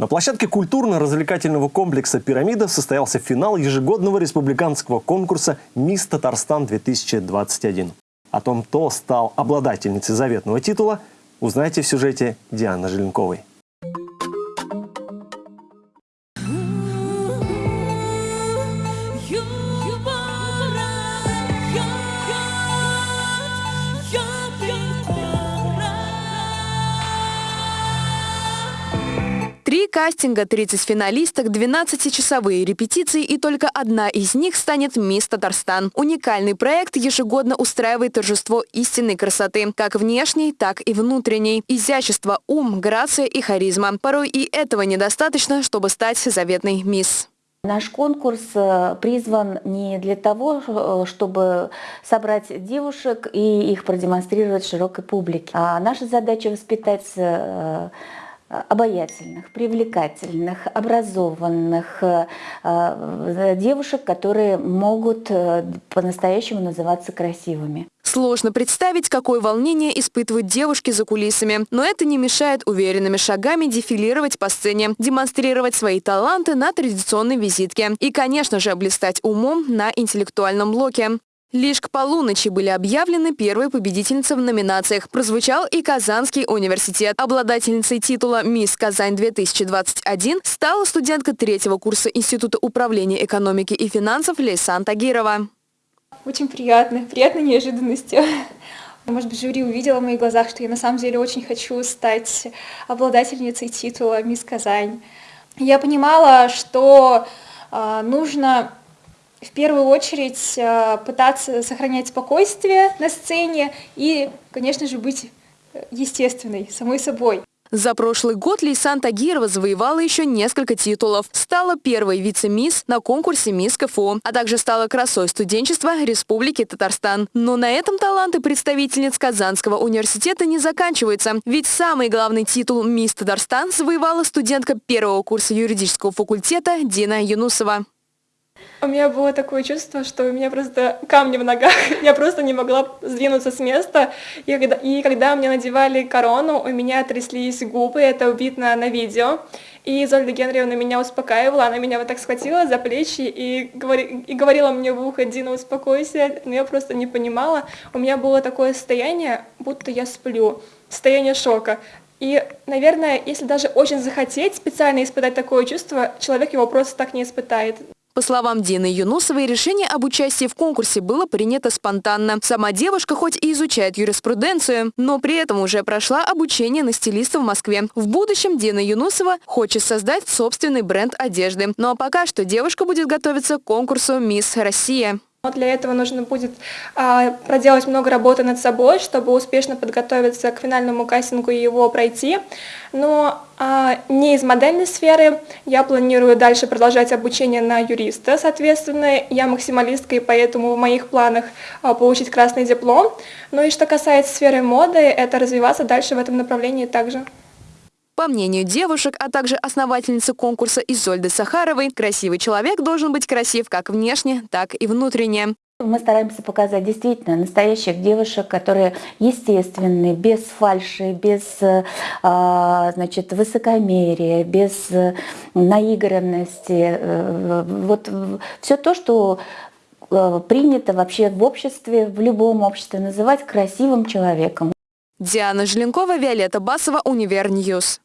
На площадке культурно-развлекательного комплекса «Пирамида» состоялся финал ежегодного республиканского конкурса «Мисс Татарстан-2021». О том, кто стал обладательницей заветного титула, узнаете в сюжете Дианы Желенковой. Кастинга, 30 финалисток, 12-часовые репетиции и только одна из них станет «Мисс Татарстан». Уникальный проект ежегодно устраивает торжество истинной красоты, как внешней, так и внутренней. Изящество, ум, грация и харизма. Порой и этого недостаточно, чтобы стать заветной «Мисс». Наш конкурс э, призван не для того, э, чтобы собрать девушек и их продемонстрировать широкой публике. А наша задача воспитать э, обаятельных, привлекательных, образованных э, девушек, которые могут э, по-настоящему называться красивыми. Сложно представить, какое волнение испытывают девушки за кулисами. Но это не мешает уверенными шагами дефилировать по сцене, демонстрировать свои таланты на традиционной визитке и, конечно же, блистать умом на интеллектуальном блоке. Лишь к полуночи были объявлены первые победительницы в номинациях. Прозвучал и Казанский университет. Обладательницей титула «Мисс Казань-2021» стала студентка третьего курса Института управления экономики и финансов Лейсан Тагирова. Очень приятно, приятной неожиданностью. Может быть, жюри увидела в моих глазах, что я на самом деле очень хочу стать обладательницей титула «Мисс Казань». Я понимала, что э, нужно в первую очередь э, пытаться сохранять спокойствие на сцене и, конечно же, быть э, естественной, самой собой. За прошлый год Лейсан Тагирова завоевала еще несколько титулов. Стала первой вице-мисс на конкурсе «Мисс КФУ», а также стала красой студенчества Республики Татарстан. Но на этом таланты представительниц Казанского университета не заканчиваются. Ведь самый главный титул «Мисс Татарстан» завоевала студентка первого курса юридического факультета Дина Юнусова. У меня было такое чувство, что у меня просто камни в ногах, я просто не могла сдвинуться с места. И когда, и когда мне надевали корону, у меня тряслись губы, это видно на видео. И Зольда Генриевна меня успокаивала, она меня вот так схватила за плечи и, говори, и говорила мне в ухо, Дина, успокойся, но я просто не понимала. У меня было такое состояние, будто я сплю, состояние шока. И, наверное, если даже очень захотеть специально испытать такое чувство, человек его просто так не испытает. По словам Дины Юнусовой, решение об участии в конкурсе было принято спонтанно. Сама девушка хоть и изучает юриспруденцию, но при этом уже прошла обучение на стилиста в Москве. В будущем Дина Юнусова хочет создать собственный бренд одежды. Ну а пока что девушка будет готовиться к конкурсу «Мисс Россия». Для этого нужно будет а, проделать много работы над собой, чтобы успешно подготовиться к финальному кастингу и его пройти. Но а, не из модельной сферы. Я планирую дальше продолжать обучение на юриста. Соответственно, я максималистка, и поэтому в моих планах а, получить красный диплом. Ну и что касается сферы моды, это развиваться дальше в этом направлении также. По мнению девушек, а также основательницы конкурса Изольды Сахаровой, красивый человек должен быть красив как внешне, так и внутренне. Мы стараемся показать действительно настоящих девушек, которые естественные, без фальши, без а, значит, высокомерия, без наигранности. Э, вот все то, что э, принято вообще в обществе, в любом обществе называть красивым человеком. Диана Желенкова, Виолетта Басова, Универ News.